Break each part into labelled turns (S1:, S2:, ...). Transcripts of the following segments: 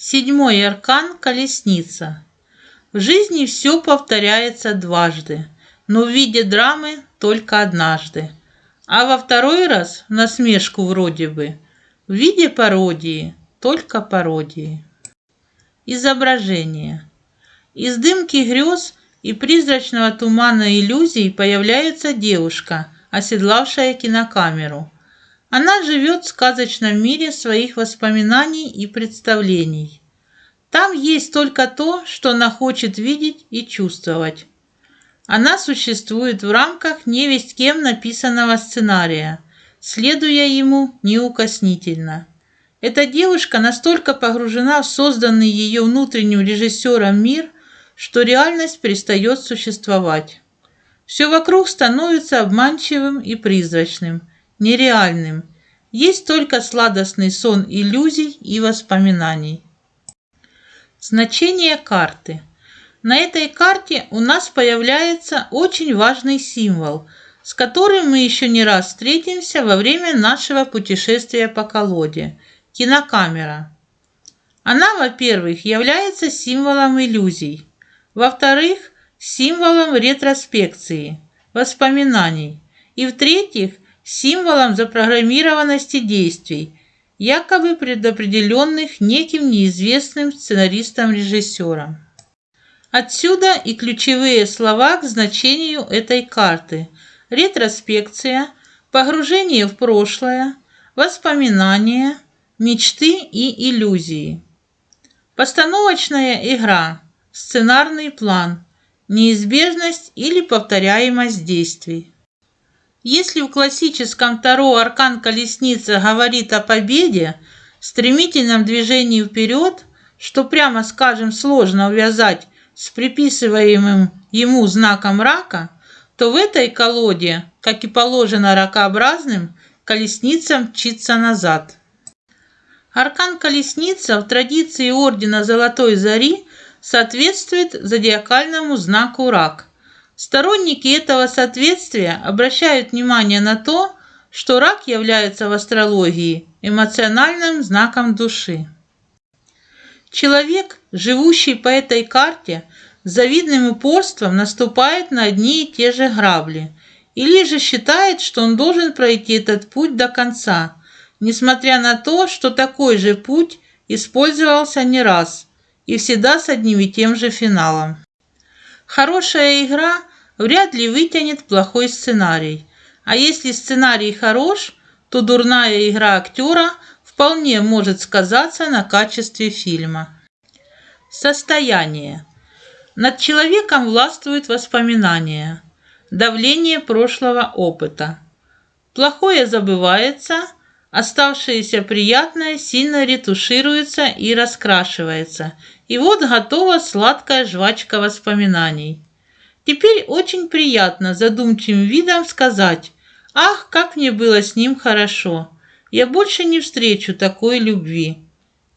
S1: Седьмой аркан – колесница. В жизни все повторяется дважды, но в виде драмы только однажды. А во второй раз, насмешку вроде бы, в виде пародии, только пародии. Изображение. Из дымки грез и призрачного тумана иллюзий появляется девушка, оседлавшая кинокамеру. Она живет в сказочном мире своих воспоминаний и представлений. Там есть только то, что она хочет видеть и чувствовать. Она существует в рамках невесть кем написанного сценария, следуя ему неукоснительно. Эта девушка настолько погружена в созданный ее внутренним режиссером мир, что реальность перестает существовать. Все вокруг становится обманчивым и призрачным, нереальным. Есть только сладостный сон иллюзий и воспоминаний. Значение карты. На этой карте у нас появляется очень важный символ, с которым мы еще не раз встретимся во время нашего путешествия по колоде – кинокамера. Она, во-первых, является символом иллюзий, во-вторых, символом ретроспекции, воспоминаний, и в-третьих, символом запрограммированности действий, якобы предопределенных неким неизвестным сценаристом-режиссером. Отсюда и ключевые слова к значению этой карты – ретроспекция, погружение в прошлое, воспоминания, мечты и иллюзии. Постановочная игра, сценарный план, неизбежность или повторяемость действий. Если в классическом Таро аркан колесницы говорит о победе, стремительном движении вперед, что прямо скажем сложно увязать с приписываемым ему знаком рака, то в этой колоде, как и положено ракообразным, колесница мчится назад. Аркан колесница в традиции Ордена Золотой Зари соответствует зодиакальному знаку рак. Сторонники этого соответствия обращают внимание на то, что рак является в астрологии эмоциональным знаком души. Человек, живущий по этой карте, с завидным упорством наступает на одни и те же грабли, или же считает, что он должен пройти этот путь до конца, несмотря на то, что такой же путь использовался не раз и всегда с одним и тем же финалом. Хорошая игра вряд ли вытянет плохой сценарий. А если сценарий хорош, то дурная игра актера вполне может сказаться на качестве фильма. Состояние. Над человеком властвуют воспоминания, давление прошлого опыта. Плохое забывается, оставшееся приятное сильно ретушируется и раскрашивается. И вот готова сладкая жвачка воспоминаний. Теперь очень приятно задумчивым видом сказать «Ах, как мне было с ним хорошо! Я больше не встречу такой любви!»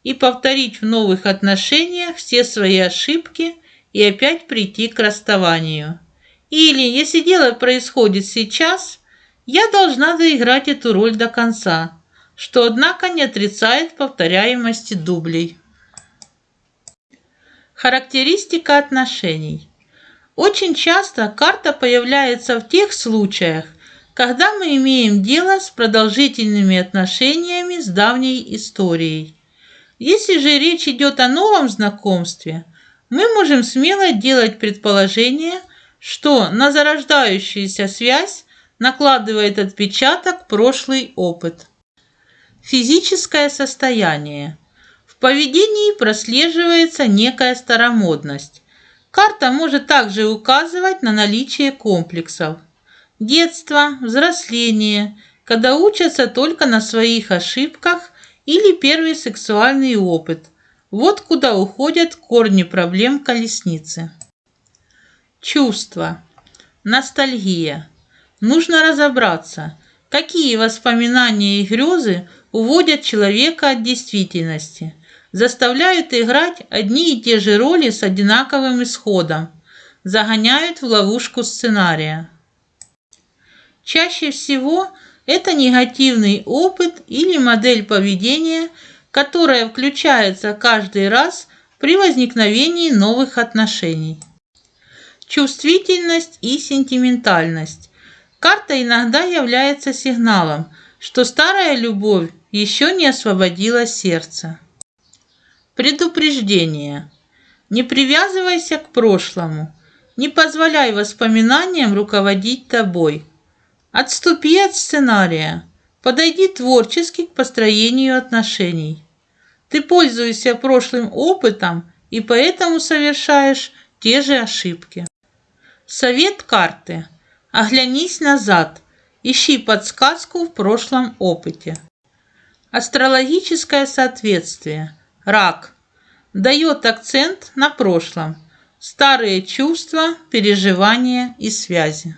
S1: и повторить в новых отношениях все свои ошибки и опять прийти к расставанию. Или, если дело происходит сейчас, я должна доиграть эту роль до конца, что, однако, не отрицает повторяемости дублей. Характеристика отношений. Очень часто карта появляется в тех случаях, когда мы имеем дело с продолжительными отношениями с давней историей. Если же речь идет о новом знакомстве, мы можем смело делать предположение, что на зарождающуюся связь накладывает отпечаток прошлый опыт. Физическое состояние. В поведении прослеживается некая старомодность. Карта может также указывать на наличие комплексов. Детство, взросление, когда учатся только на своих ошибках или первый сексуальный опыт. Вот куда уходят корни проблем колесницы. Чувства. Ностальгия. Нужно разобраться, какие воспоминания и грезы уводят человека от действительности – заставляют играть одни и те же роли с одинаковым исходом, загоняют в ловушку сценария. Чаще всего это негативный опыт или модель поведения, которая включается каждый раз при возникновении новых отношений. Чувствительность и сентиментальность. Карта иногда является сигналом, что старая любовь еще не освободила сердце. Предупреждение. Не привязывайся к прошлому. Не позволяй воспоминаниям руководить тобой. Отступи от сценария. Подойди творчески к построению отношений. Ты пользуешься прошлым опытом и поэтому совершаешь те же ошибки. Совет карты. Оглянись назад. Ищи подсказку в прошлом опыте. Астрологическое соответствие. Рак. Дает акцент на прошлом. Старые чувства, переживания и связи.